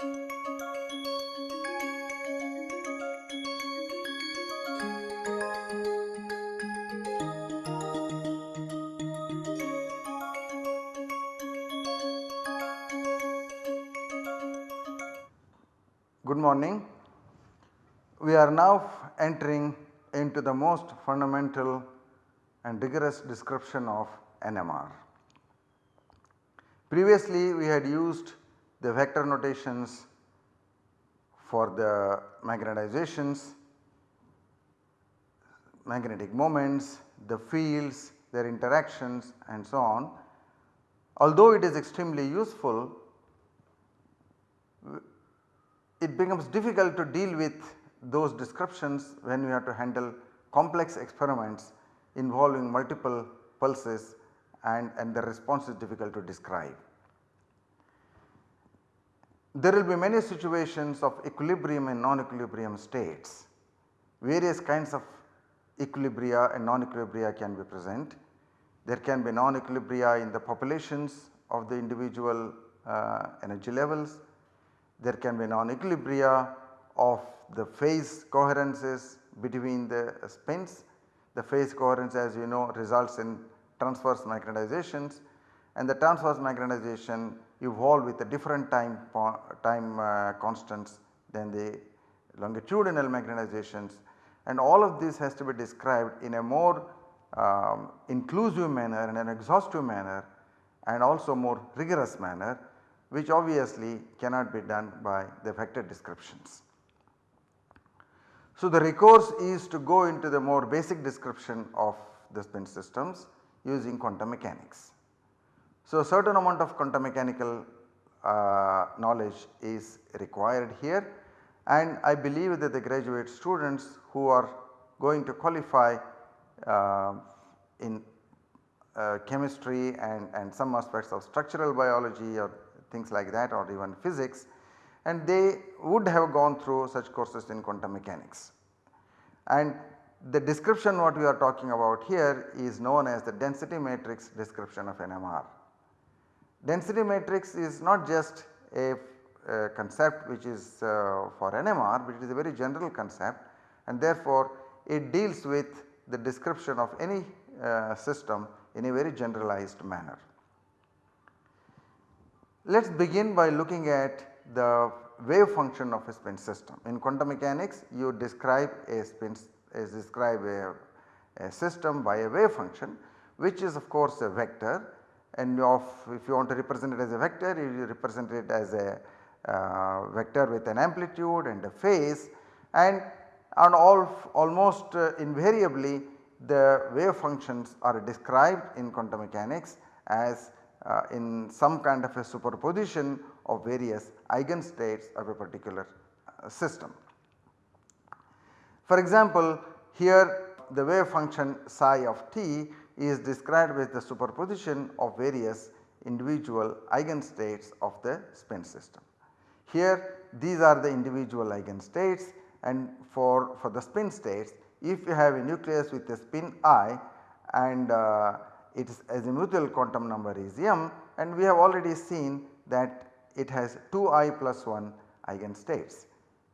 Good morning. We are now entering into the most fundamental and rigorous description of NMR. Previously we had used the vector notations for the magnetizations, magnetic moments, the fields, their interactions and so on. Although it is extremely useful, it becomes difficult to deal with those descriptions when we have to handle complex experiments involving multiple pulses and, and the response is difficult to describe. There will be many situations of equilibrium and non-equilibrium states. Various kinds of equilibria and non-equilibria can be present. There can be non-equilibria in the populations of the individual uh, energy levels. There can be non-equilibria of the phase coherences between the spins. The phase coherence as you know results in transverse magnetizations and the transverse magnetization evolve with a different time, time uh, constants than the longitudinal magnetizations and all of this has to be described in a more um, inclusive manner and an exhaustive manner and also more rigorous manner which obviously cannot be done by the vector descriptions. So, the recourse is to go into the more basic description of the spin systems using quantum mechanics. So, a certain amount of quantum mechanical uh, knowledge is required here and I believe that the graduate students who are going to qualify uh, in uh, chemistry and, and some aspects of structural biology or things like that or even physics and they would have gone through such courses in quantum mechanics. And the description what we are talking about here is known as the density matrix description of NMR. Density matrix is not just a, a concept which is uh, for NMR but it is a very general concept and therefore it deals with the description of any uh, system in a very generalized manner. Let us begin by looking at the wave function of a spin system. In quantum mechanics you describe a spin describe a, a, system by a wave function which is of course a vector and of if you want to represent it as a vector you represent it as a uh, vector with an amplitude and a phase and, and all almost uh, invariably the wave functions are described in quantum mechanics as uh, in some kind of a superposition of various eigenstates of a particular uh, system. For example, here the wave function psi of t is described with the superposition of various individual eigenstates of the spin system. Here these are the individual eigenstates and for, for the spin states if you have a nucleus with a spin i and uh, its azimuthal quantum number is m and we have already seen that it has 2i plus 1 eigenstates.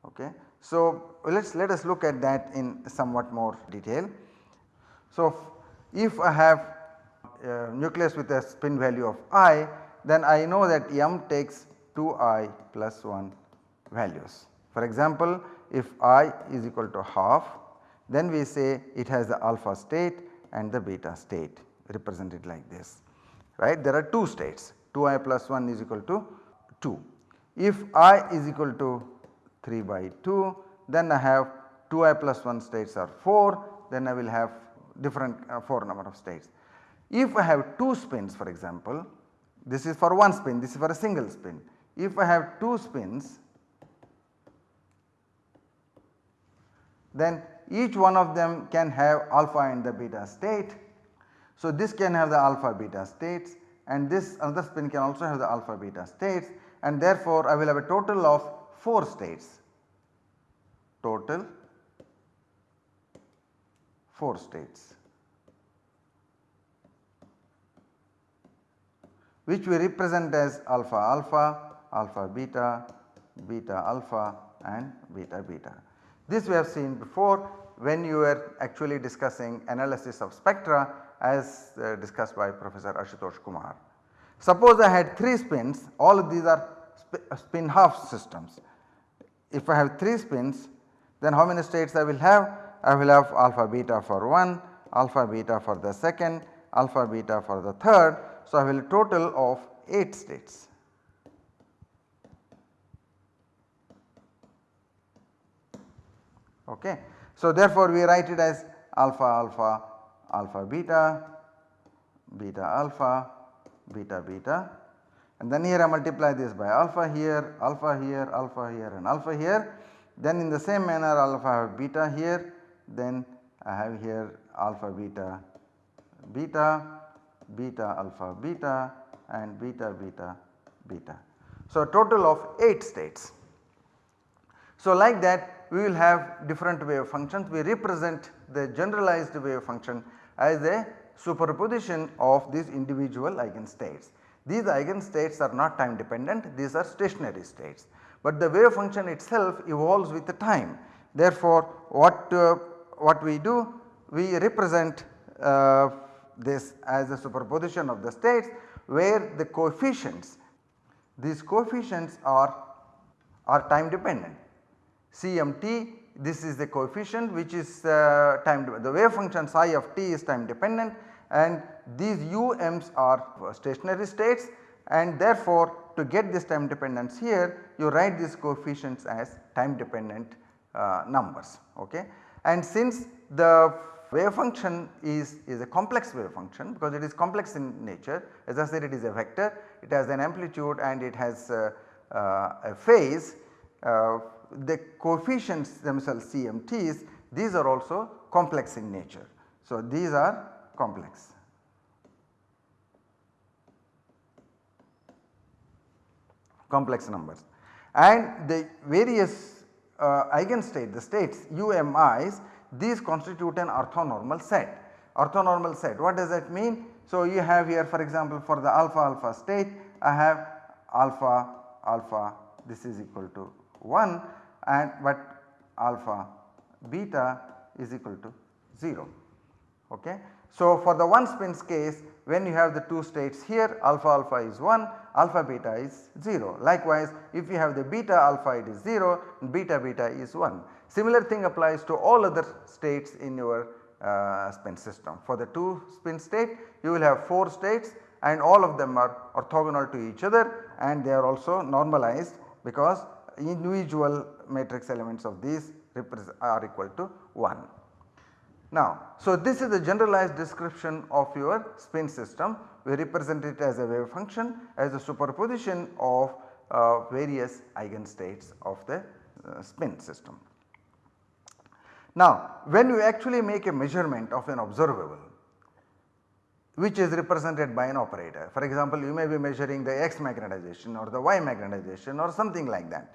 Okay. So, let us let us look at that in somewhat more detail. So, if I have a nucleus with a spin value of i then I know that m takes 2i plus 1 values. For example, if i is equal to half then we say it has the alpha state and the beta state represented like this right. There are 2 states 2i plus 1 is equal to 2. If i is equal to 3 by 2 then I have 2i plus 1 states are 4 then I will have different uh, 4 number of states. If I have 2 spins for example this is for one spin this is for a single spin. If I have 2 spins then each one of them can have alpha and the beta state so, this can have the alpha beta states and this another spin can also have the alpha beta states and therefore, I will have a total of 4 states total 4 states which we represent as alpha alpha, alpha beta, beta alpha and beta beta. This we have seen before when you were actually discussing analysis of spectra as uh, discussed by Professor Ashutosh Kumar. Suppose I had 3 spins all of these are sp uh, spin half systems. If I have 3 spins then how many states I will have? I will have alpha beta for 1, alpha beta for the second, alpha beta for the third. So, I will total of 8 states. Okay. So, therefore, we write it as alpha alpha alpha beta beta alpha beta beta and then here I multiply this by alpha here alpha here alpha here and alpha here then in the same manner alpha beta here then I have here alpha beta beta beta alpha beta and beta beta beta. So, total of 8 states. So, like that we will have different wave functions we represent the generalized wave function as a superposition of these individual eigenstates. These eigenstates are not time dependent these are stationary states, but the wave function itself evolves with the time. Therefore, what, uh, what we do we represent uh, this as a superposition of the states where the coefficients these coefficients are, are time dependent. CMT this is the coefficient which is uh, time the wave function psi of t is time dependent and these UMs are stationary states and therefore to get this time dependence here you write these coefficients as time dependent uh, numbers ok. And since the wave function is, is a complex wave function because it is complex in nature as I said it is a vector it has an amplitude and it has uh, uh, a phase uh, the coefficients themselves CMTs these are also complex in nature. So, these are complex. complex numbers and the various uh, eigenstate the states UMIs these constitute an orthonormal set. Orthonormal set what does that mean? So, you have here for example for the alpha alpha state I have alpha alpha this is equal to 1 and but alpha beta is equal to 0. Okay. So, for the one spins case when you have the 2 states here alpha alpha is 1 alpha beta is 0. Likewise if you have the beta alpha it is 0 beta beta is 1. Similar thing applies to all other states in your uh, spin system. For the 2 spin state you will have 4 states and all of them are orthogonal to each other and they are also normalized because individual matrix elements of these are equal to 1. Now, so this is the generalized description of your spin system. We represent it as a wave function as a superposition of uh, various eigenstates of the uh, spin system. Now, when you actually make a measurement of an observable which is represented by an operator. For example, you may be measuring the x magnetization or the y magnetization or something like that.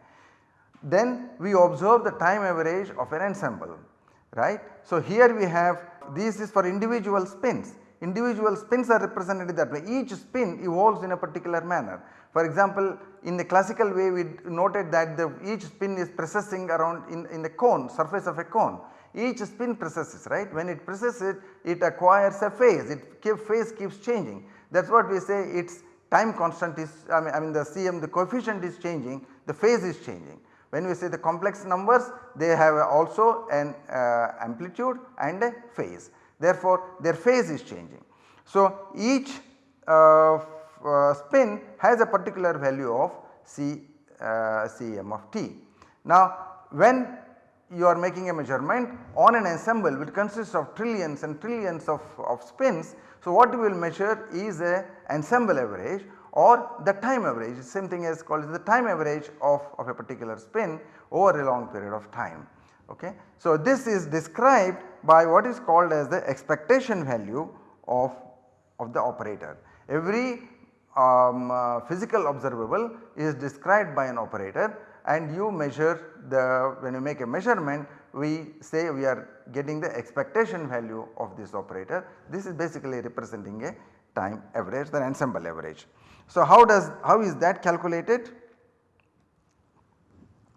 Then we observe the time average of an ensemble right. So, here we have this is for individual spins individual spins are represented that way. Each spin evolves in a particular manner. For example, in the classical way we noted that the each spin is precessing around in, in the cone surface of a cone. Each spin precesses right? When it precesses it acquires a phase. It keep, phase keeps changing. That is what we say its time constant is I mean, I mean the CM the coefficient is changing the phase is changing. When we say the complex numbers they have also an uh, amplitude and a phase therefore their phase is changing. So each uh, uh, spin has a particular value of C, uh, Cm of t. Now when you are making a measurement on an ensemble which consists of trillions and trillions of, of spins. So what you will measure is a ensemble average or the time average same thing as called the time average of, of a particular spin over a long period of time. Okay. So, this is described by what is called as the expectation value of, of the operator. Every um, uh, physical observable is described by an operator and you measure the when you make a measurement we say we are getting the expectation value of this operator. This is basically representing a time average the ensemble average. So, how does how is that calculated?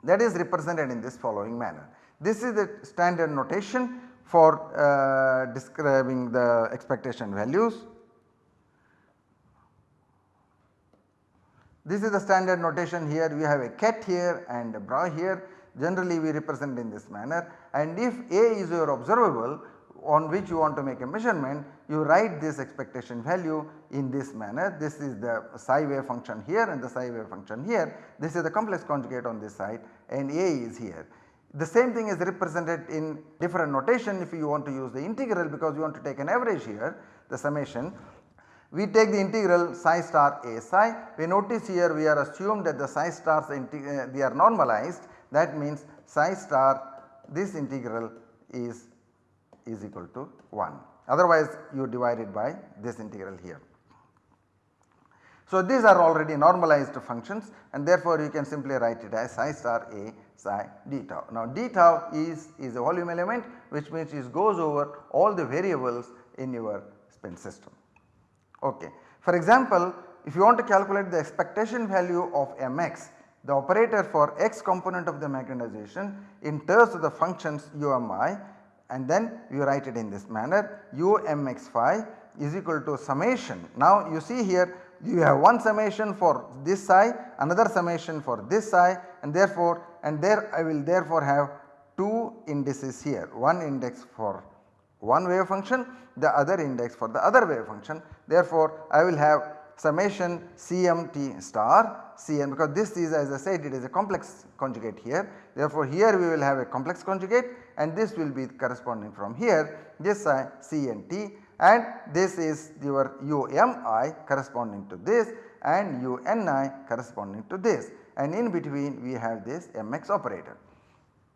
that is represented in this following manner. This is the standard notation for uh, describing the expectation values. This is the standard notation here. We have a ket here and a bra here. Generally we represent in this manner. And if A is your observable on which you want to make a measurement you write this expectation value in this manner. This is the psi wave function here and the psi wave function here. This is the complex conjugate on this side and A is here. The same thing is represented in different notation if you want to use the integral because you want to take an average here the summation. We take the integral psi star a psi we notice here we are assumed that the psi stars uh, they are normalized that means psi star this integral is is equal to 1 otherwise you divide it by this integral here. So these are already normalized functions and therefore you can simply write it as psi star a psi d tau. Now d tau is, is a volume element which means it goes over all the variables in your spin system. Okay. For example, if you want to calculate the expectation value of mx the operator for x component of the magnetization in terms of the functions umi and then you write it in this manner u mx phi is equal to summation. Now you see here you have one summation for this psi, another summation for this psi and therefore and there I will therefore have 2 indices here one index for one wave function the other index for the other wave function. Therefore I will have summation CMT star Cn because this is as I said it is a complex conjugate here. Therefore here we will have a complex conjugate and this will be corresponding from here this psi Cnt and this is your umi corresponding to this and uni corresponding to this and in between we have this mx operator.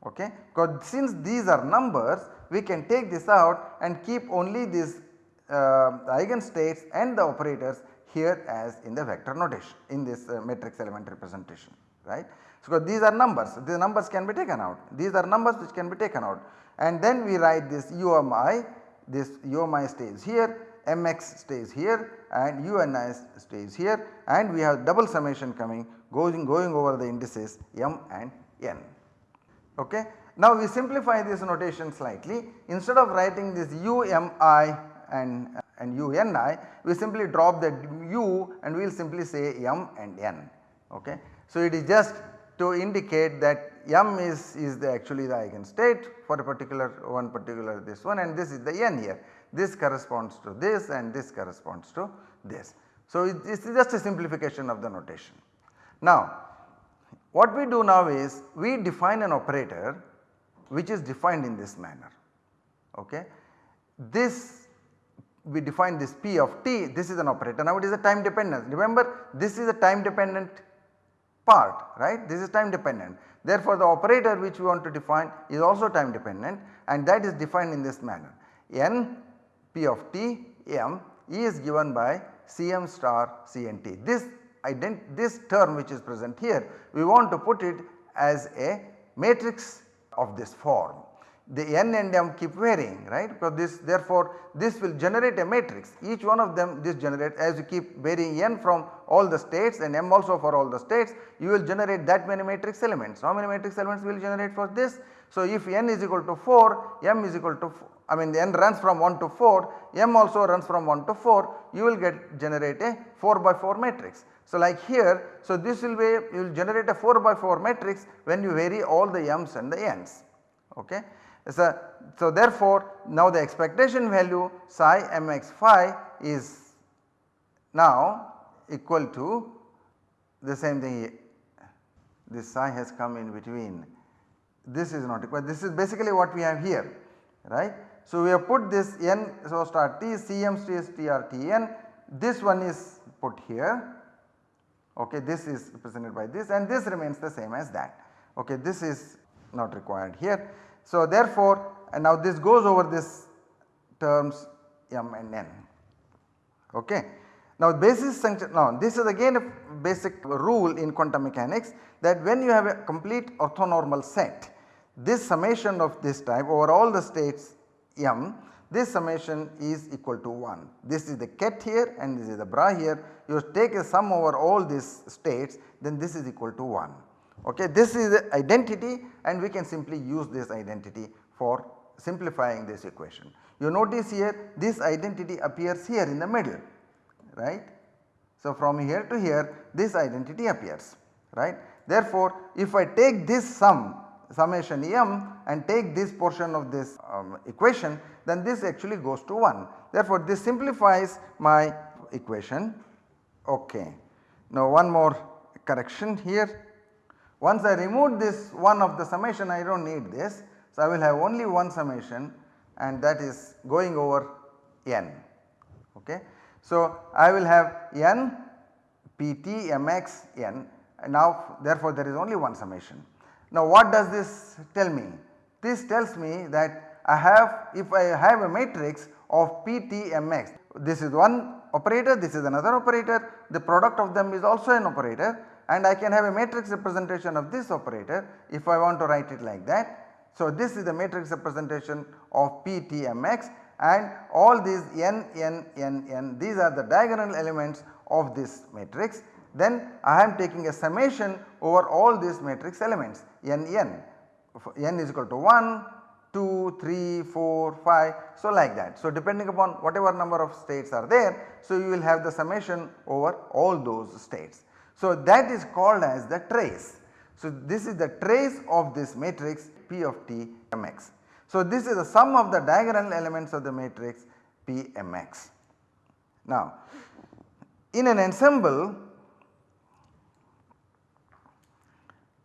Okay. Because since these are numbers we can take this out and keep only these uh, eigenstates and the operators here as in the vector notation in this uh, matrix element representation right. So, these are numbers these numbers can be taken out these are numbers which can be taken out and then we write this umi this umi stays here mx stays here and uni stays here and we have double summation coming going going over the indices m and n. Okay. Now we simplify this notation slightly instead of writing this umi and, and uni we simply drop the u and we will simply say m and n. Okay. So it is just to indicate that m is, is the actually the eigenstate for a particular one particular this one and this is the n here. This corresponds to this and this corresponds to this. So it is just a simplification of the notation. Now what we do now is we define an operator which is defined in this manner. Okay. This we define this p of t this is an operator now it is a time dependence remember this is a time dependent part right this is time dependent. Therefore, the operator which we want to define is also time dependent and that is defined in this manner n p of t m is given by cm star cnt. This this term which is present here we want to put it as a matrix of this form the n and m keep varying right because this therefore this will generate a matrix each one of them this generate as you keep varying n from all the states and m also for all the states you will generate that many matrix elements. How many matrix elements will generate for this? So if n is equal to 4 m is equal to I mean the n runs from 1 to 4 m also runs from 1 to 4 you will get generate a 4 by 4 matrix. So like here so this will be you will generate a 4 by 4 matrix when you vary all the m's and the n's okay. So, so therefore now the expectation value psi mx phi is now equal to the same thing this psi has come in between this is not equal this is basically what we have here right. So we have put this n so star t cm tn this one is put here okay this is represented by this and this remains the same as that okay this is not required here. So therefore and now this goes over this terms m and n okay. Now basis function now this is again a basic rule in quantum mechanics that when you have a complete orthonormal set this summation of this type over all the states m this summation is equal to 1. This is the ket here and this is the bra here you take a sum over all these states then this is equal to 1 Okay, this is the identity and we can simply use this identity for simplifying this equation. You notice here this identity appears here in the middle right. So, from here to here this identity appears right. Therefore, if I take this sum summation m and take this portion of this um, equation then this actually goes to 1. Therefore, this simplifies my equation ok. Now one more correction here once I remove this one of the summation I do not need this. So, I will have only one summation and that is going over n. Okay. So, I will have n pt mx n and now therefore there is only one summation. Now what does this tell me? This tells me that I have if I have a matrix of PTMX this is one operator this is another operator the product of them is also an operator and I can have a matrix representation of this operator if I want to write it like that. So, this is the matrix representation of PTMX and all these n n n n these are the diagonal elements of this matrix. Then I am taking a summation over all these matrix elements n n n is equal to 1, 2, 3, 4, 5 so like that. So, depending upon whatever number of states are there so you will have the summation over all those states. So, that is called as the trace. So, this is the trace of this matrix P of t mx. So, this is the sum of the diagonal elements of the matrix P mx. Now, in an ensemble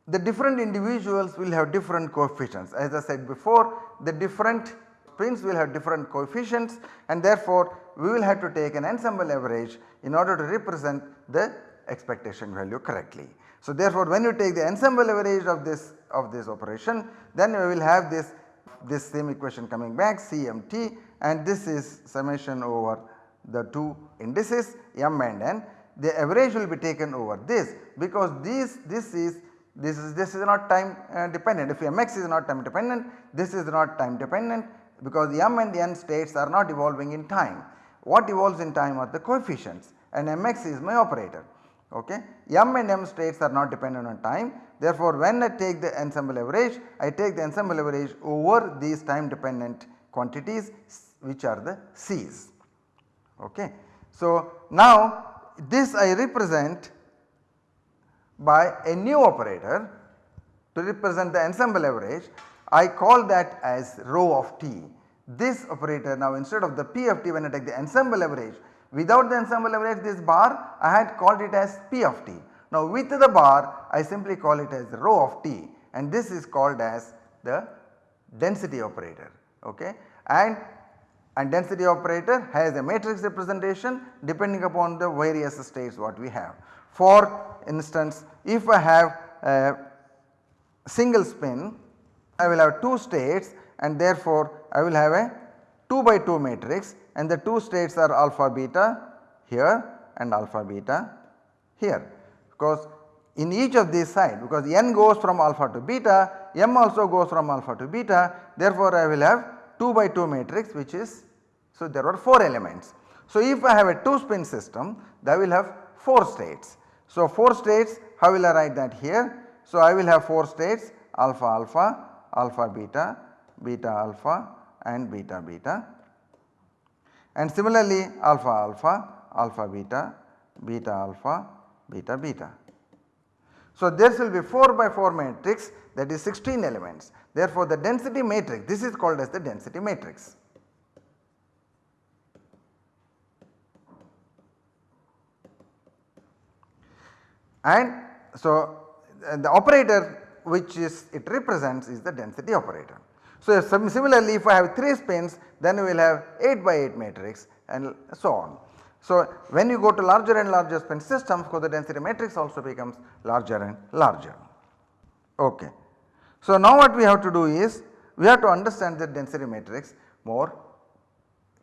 the different individuals will have different coefficients as I said before the different spins will have different coefficients and therefore we will have to take an ensemble average in order to represent the expectation value correctly. So therefore when you take the ensemble average of this of this operation then we will have this this same equation coming back CMT and this is summation over the two indices m and n. The average will be taken over this because this this is this is this is not time uh, dependent if mx is not time dependent this is not time dependent because m and n states are not evolving in time. What evolves in time are the coefficients and mx is my operator okay. M and M states are not dependent on time therefore when I take the ensemble average I take the ensemble average over these time dependent quantities which are the C's okay. So now this I represent by a new operator to represent the ensemble average I call that as rho of t. This operator now instead of the P of t when I take the ensemble average Without the ensemble average this bar I had called it as P of t. Now with the bar I simply call it as rho of t and this is called as the density operator okay and and density operator has a matrix representation depending upon the various states what we have. For instance if I have a single spin I will have 2 states and therefore I will have a 2 by 2 matrix and the 2 states are alpha beta here and alpha beta here because in each of these side because n goes from alpha to beta m also goes from alpha to beta therefore I will have 2 by 2 matrix which is so there are 4 elements. So if I have a 2 spin system that will have 4 states. So 4 states how will I write that here? So I will have 4 states alpha alpha, alpha beta, beta alpha and beta beta and similarly alpha alpha, alpha beta, beta alpha, beta beta. So this will be 4 by 4 matrix that is 16 elements. Therefore the density matrix this is called as the density matrix. And so the operator which is it represents is the density operator. So similarly if I have 3 spins then we will have 8 by 8 matrix and so on. So when you go to larger and larger spin systems the density matrix also becomes larger and larger. Okay. So now what we have to do is we have to understand the density matrix more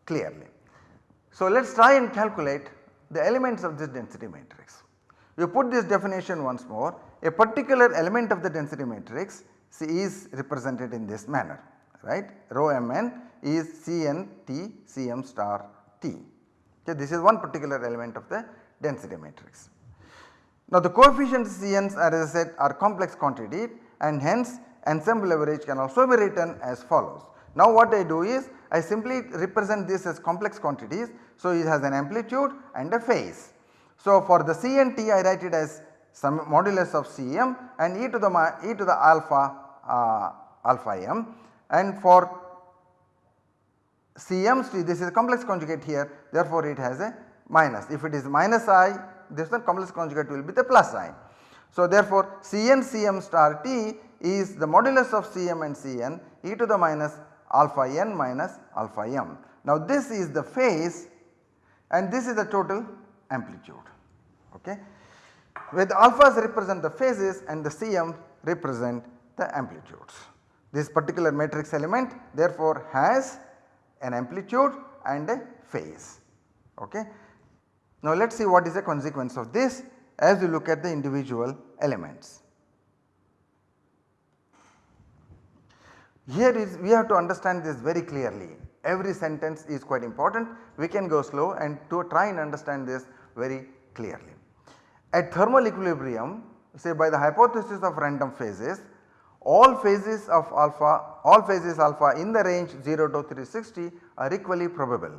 clearly. So let us try and calculate the elements of this density matrix. We put this definition once more a particular element of the density matrix C is represented in this manner right rho mn is Cn T Cm star T. Okay, this is one particular element of the density matrix. Now the coefficients Cn's as I said are complex quantity and hence ensemble average can also be written as follows. Now what I do is I simply represent this as complex quantities. So it has an amplitude and a phase. So for the C and T I write it as some modulus of Cm and e to the e to the alpha uh, alpha m and for CMC this is a complex conjugate here therefore it has a minus if it is minus i this one complex conjugate will be the plus i. So therefore Cn Cm star t is the modulus of Cm and Cn e to the minus alpha n minus alpha m. Now this is the phase and this is the total amplitude okay where the alphas represent the phases and the Cm represent the amplitudes. This particular matrix element therefore has an amplitude and a phase okay. Now let us see what is the consequence of this as we look at the individual elements. Here is we have to understand this very clearly every sentence is quite important we can go slow and to try and understand this very clearly. At thermal equilibrium say by the hypothesis of random phases all phases of alpha all phases alpha in the range 0 to 360 are equally probable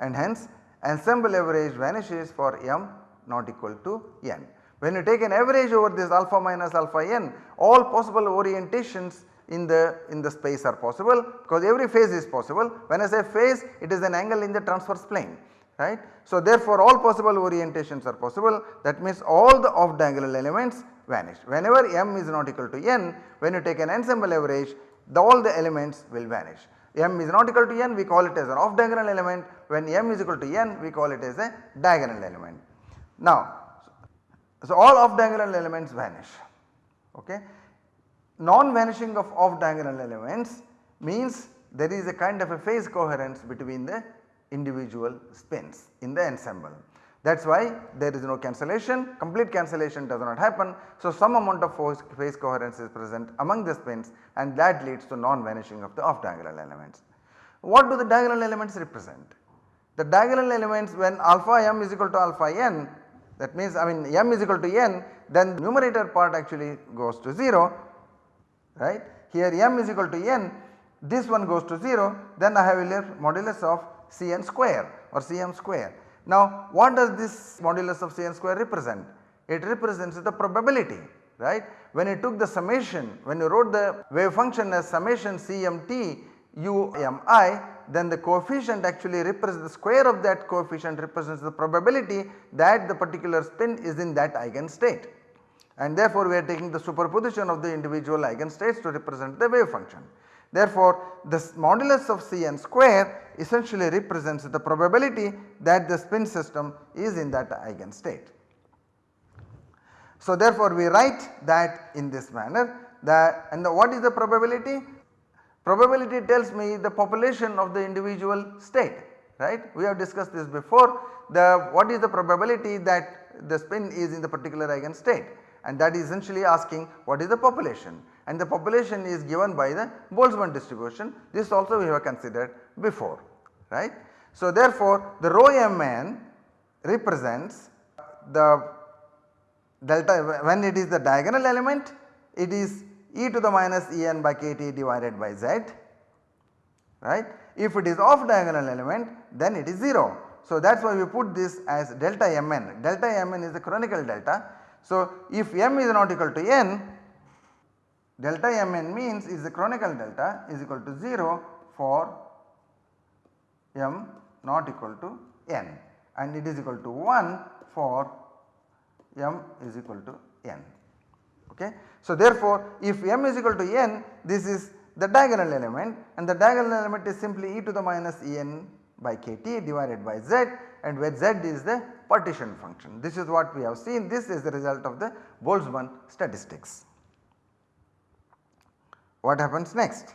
and hence ensemble average vanishes for m not equal to n. When you take an average over this alpha minus alpha n all possible orientations in the in the space are possible because every phase is possible. When I say phase it is an angle in the transverse plane right. So therefore all possible orientations are possible that means all the off diagonal elements vanish. Whenever m is not equal to n when you take an ensemble average the all the elements will vanish. m is not equal to n we call it as an off diagonal element when m is equal to n we call it as a diagonal element. Now so all off diagonal elements vanish okay. Non vanishing of off diagonal elements means there is a kind of a phase coherence between the individual spins in the ensemble. That is why there is no cancellation, complete cancellation does not happen. So, some amount of phase coherence is present among the spins and that leads to non-vanishing of the off diagonal elements. What do the diagonal elements represent? The diagonal elements when alpha m is equal to alpha n that means I mean m is equal to n then numerator part actually goes to 0 right. Here m is equal to n this one goes to 0 then I have a modulus of Cn square or Cm square now what does this modulus of Cn square represent? It represents the probability right. When you took the summation when you wrote the wave function as summation Cmt umi then the coefficient actually represents the square of that coefficient represents the probability that the particular spin is in that eigenstate and therefore we are taking the superposition of the individual eigenstates to represent the wave function. Therefore, this modulus of Cn square essentially represents the probability that the spin system is in that eigenstate. So therefore we write that in this manner that and the, what is the probability? Probability tells me the population of the individual state right. We have discussed this before the what is the probability that the spin is in the particular eigenstate and that is essentially asking what is the population and the population is given by the Boltzmann distribution this also we have considered before right. So therefore the rho mn represents the delta when it is the diagonal element it is e to the minus en by kt divided by z right. If it is off diagonal element then it is 0. So that is why we put this as delta mn, delta mn is the Kronecker delta. So if m is not equal to n delta mn means is the Kronecker delta is equal to 0 for m not equal to n and it is equal to 1 for m is equal to n. Okay. So therefore if m is equal to n this is the diagonal element and the diagonal element is simply e to the minus en by kt divided by z and where z is the partition function. This is what we have seen this is the result of the Boltzmann statistics. What happens next?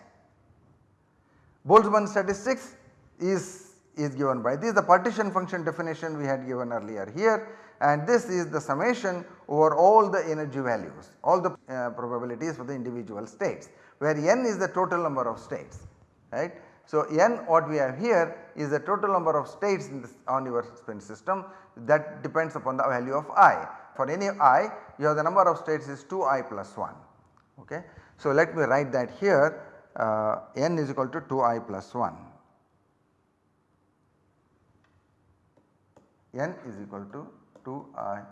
Boltzmann statistics is, is given by this the partition function definition we had given earlier here and this is the summation over all the energy values all the uh, probabilities for the individual states where n is the total number of states right. So n what we have here is the total number of states in this, on your spin system that depends upon the value of i. for any i you have the number of states is 2i plus 1 okay. So let me write that here uh, n is equal to 2i plus 1 n is equal to 2i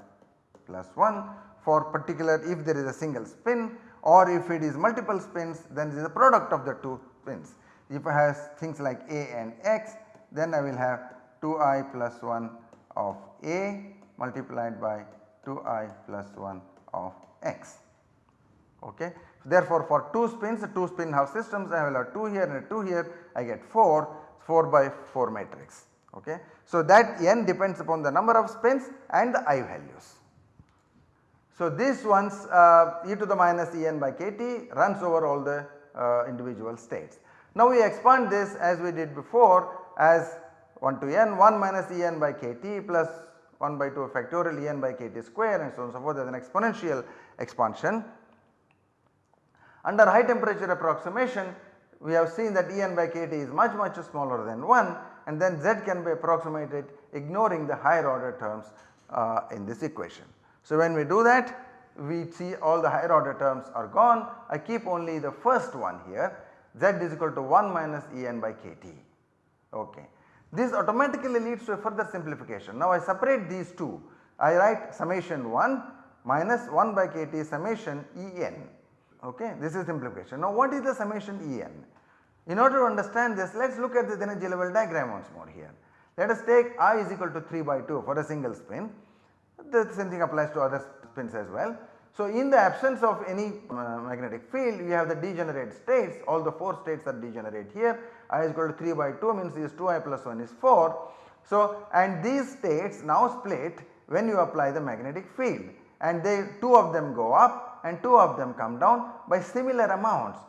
plus 1 for particular if there is a single spin or if it is multiple spins then this is the product of the two spins. If it has things like a and x then I will have 2i plus 1 of a multiplied by 2i plus 1 of x. Okay. Therefore, for 2 spins 2 spin half systems I will have 2 here and 2 here I get 4 4 by 4 matrix. Okay. So, that n depends upon the number of spins and the i values. So, this ones uh, e to the minus En by kT runs over all the uh, individual states. Now, we expand this as we did before as 1 to n 1 minus En by kT plus 1 by 2 factorial En by kT square and so on and so forth as an exponential expansion. Under high temperature approximation we have seen that En by kT is much much smaller than 1 and then Z can be approximated ignoring the higher order terms uh, in this equation. So, when we do that we see all the higher order terms are gone I keep only the first one here Z is equal to 1 minus En by kT. Okay. This automatically leads to a further simplification. Now I separate these two. I write summation 1 minus 1 by kT summation En. Okay. This is simplification. Now what is the summation En? In order to understand this let us look at the energy level diagram once more here. Let us take I is equal to 3 by 2 for a single spin. The same thing applies to other spins as well. So, in the absence of any uh, magnetic field you have the degenerate states all the 4 states are degenerate here i is equal to 3 by 2 means is 2i plus 1 is 4. So, and these states now split when you apply the magnetic field and they 2 of them go up and 2 of them come down by similar amounts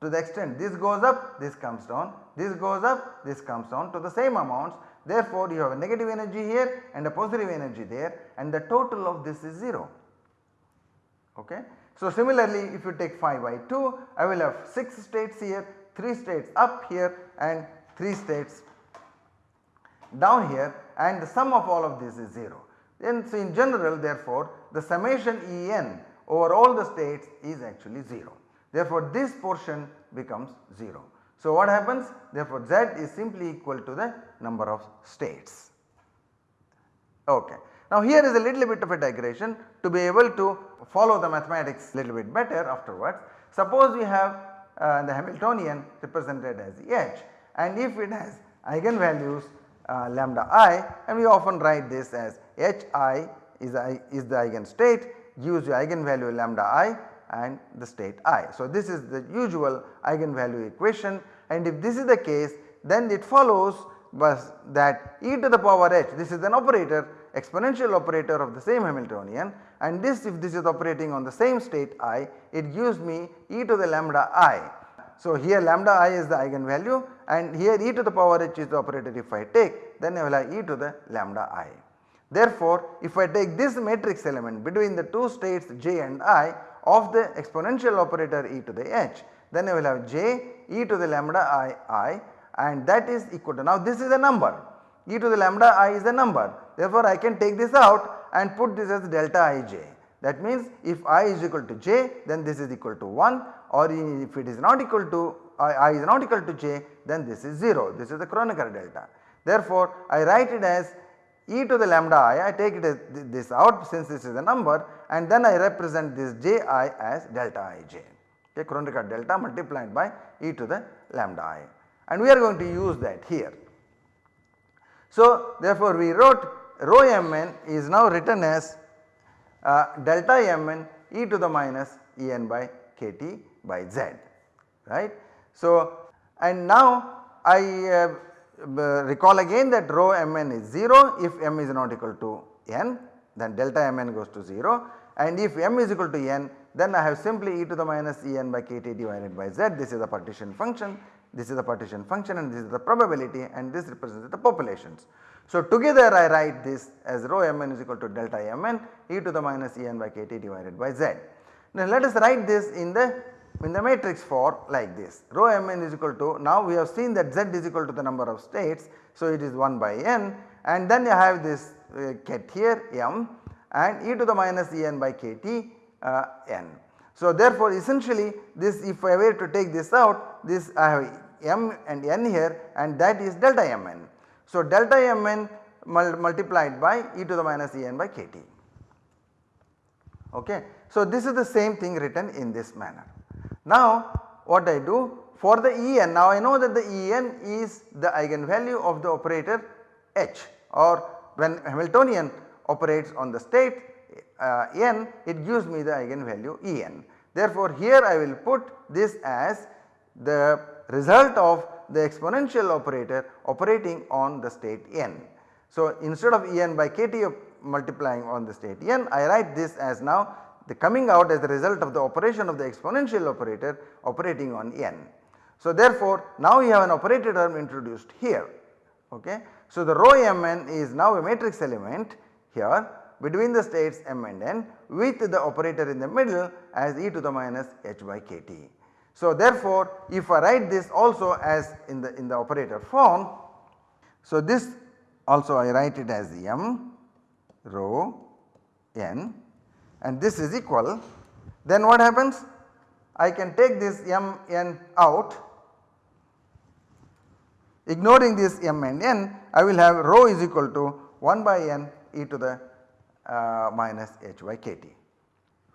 to the extent this goes up this comes down this goes up this comes down to the same amounts therefore you have a negative energy here and a positive energy there and the total of this is 0 okay. So similarly if you take 5 by 2 I will have 6 states here 3 states up here and 3 states down here and the sum of all of this is 0. Then so in general therefore the summation En over all the states is actually 0. Therefore this portion becomes 0. So what happens therefore Z is simply equal to the number of states. Okay. Now here is a little bit of a digression to be able to follow the mathematics little bit better afterwards. Suppose we have uh, the Hamiltonian represented as H and if it has eigenvalues uh, lambda i and we often write this as Hi is, I, is the eigenstate gives you eigenvalue lambda i and the state i. So this is the usual eigenvalue equation and if this is the case then it follows was that e to the power h this is an operator exponential operator of the same Hamiltonian and this if this is operating on the same state i it gives me e to the lambda i. So here lambda i is the eigenvalue and here e to the power h is the operator if I take then I will have e to the lambda i. Therefore if I take this matrix element between the two states j and i of the exponential operator e to the h then I will have j e to the lambda i i and that is equal to now this is a number e to the lambda i is a number therefore I can take this out and put this as delta ij. That means if i is equal to j then this is equal to 1 or if it is not equal to i, I is not equal to j then this is 0 this is the Kronecker delta. Therefore I write it as e to the lambda i I take it as this out since this is a number and then I represent this ji as delta ij okay Kronecker delta multiplied by e to the lambda i and we are going to use that here. So therefore we wrote rho mn is now written as uh, delta mn e to the minus en by kt by z right. So and now I uh, recall again that rho mn is 0 if m is not equal to n then delta mn goes to 0 and if m is equal to n then I have simply e to the minus en by kt divided by z this is a partition function this is the partition function and this is the probability and this represents the populations. So together I write this as rho mn is equal to delta mn e to the minus en by kt divided by z. Now let us write this in the in the matrix form like this rho mn is equal to now we have seen that z is equal to the number of states so it is 1 by n and then you have this uh, ket here m and e to the minus E n by k t uh, n. So therefore essentially this if I were to take this out this I have m and n here and that is delta mn. So delta mn mul multiplied by e to the minus E n by k t. Okay. So this is the same thing written in this manner. Now what I do for the En now I know that the En is the eigenvalue of the operator H or when Hamiltonian operates on the state uh, n it gives me the eigenvalue En. Therefore here I will put this as the result of the exponential operator operating on the state n. So instead of En by kT multiplying on the state n I write this as now the coming out as the result of the operation of the exponential operator operating on n. So therefore now you have an operator term introduced here okay. So the rho mn is now a matrix element here between the states m and n with the operator in the middle as e to the minus h by kt. So therefore if I write this also as in the in the operator form, so this also I write it as m rho n and this is equal then what happens I can take this m n out ignoring this m and n I will have rho is equal to 1 by n e to the uh, minus h by kt.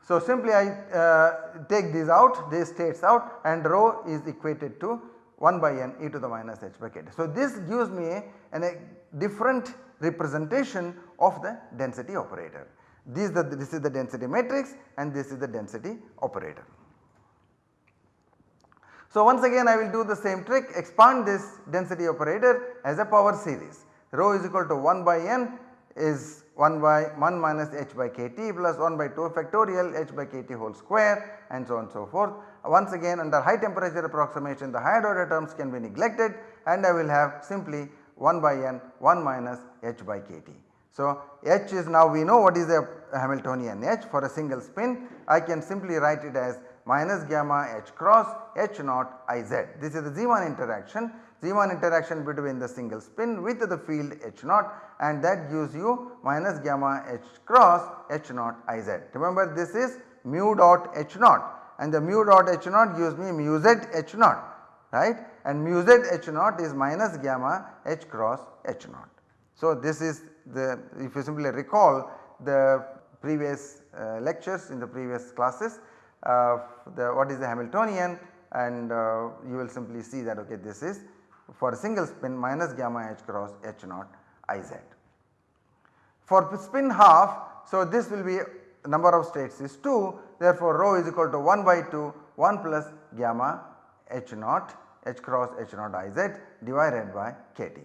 So simply I uh, take these out these states out and rho is equated to 1 by n e to the minus h by kt. So this gives me a, a different representation of the density operator. This, the, this is the density matrix and this is the density operator. So once again I will do the same trick expand this density operator as a power series rho is equal to 1 by n is 1 by 1 minus h by kt plus 1 by 2 factorial h by kt whole square and so on and so forth. Once again under high temperature approximation the higher order terms can be neglected and I will have simply 1 by n 1 minus h by kt. So h is now we know what is the Hamiltonian h for a single spin I can simply write it as minus gamma h cross h naught i z. This is the Zeeman interaction, Zeeman interaction between the single spin with the field h naught and that gives you minus gamma h cross h naught i z. Remember this is mu dot h naught and the mu dot h naught gives me mu z h naught right and mu z h naught is minus gamma h cross h naught. So this is the if you simply recall the previous uh, lectures in the previous classes uh, the what is the Hamiltonian and uh, you will simply see that okay this is for a single spin minus gamma h cross h naught i z. For spin half so this will be number of states is 2 therefore rho is equal to 1 by 2 1 plus gamma h naught h cross h naught i z divided by k t.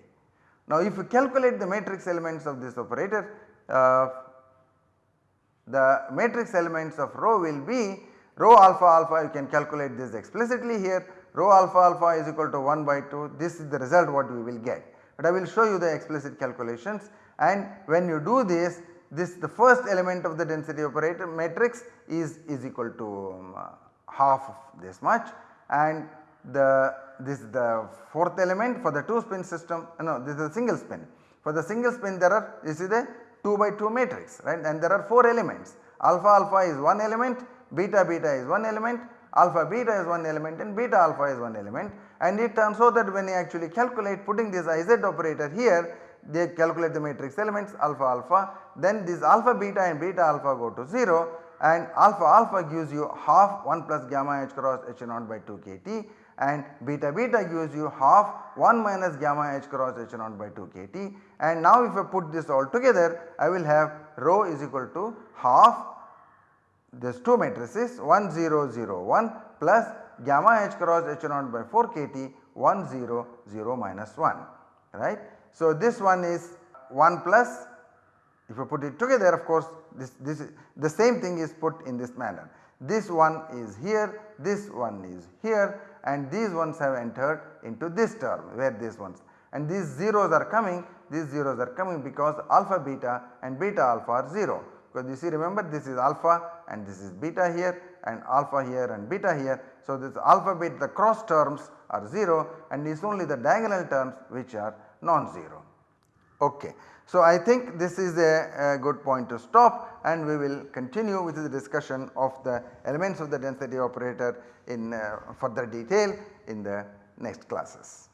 Now if you calculate the matrix elements of this operator uh, the matrix elements of rho will be rho alpha alpha. You can calculate this explicitly here. Rho alpha alpha is equal to 1 by 2 this is the result what we will get. But I will show you the explicit calculations. And when you do this this the first element of the density operator matrix is is equal to um, half of this much. And the this is the fourth element for the 2 spin system no this is a single spin. For the single spin there are this is a 2 by 2 matrix right? And there are 4 elements. Alpha alpha is one element beta beta is one element, alpha beta is one element and beta alpha is one element. And it turns out that when you actually calculate putting this iz operator here they calculate the matrix elements alpha alpha then this alpha beta and beta alpha go to 0 and alpha alpha gives you half 1 plus gamma h cross h naught by 2 kt and beta beta gives you half 1 minus gamma h cross h naught by 2 kt and now if I put this all together I will have rho is equal to half this two matrices 1 0 0 1 plus gamma h cross h naught by 4 kt 1 0 0 minus 1 right. So this one is 1 plus if you put it together of course this, this the same thing is put in this manner. This one is here, this one is here and these ones have entered into this term where these ones and these zeros are coming these zeros are coming because alpha beta and beta alpha are 0 because you see remember this is alpha and this is beta here and alpha here and beta here. So this alpha beta the cross terms are 0 and it is only the diagonal terms which are non-zero. Okay. So, I think this is a, a, good point to stop and we will continue with the discussion of the elements of the density operator in uh, further detail in the next classes.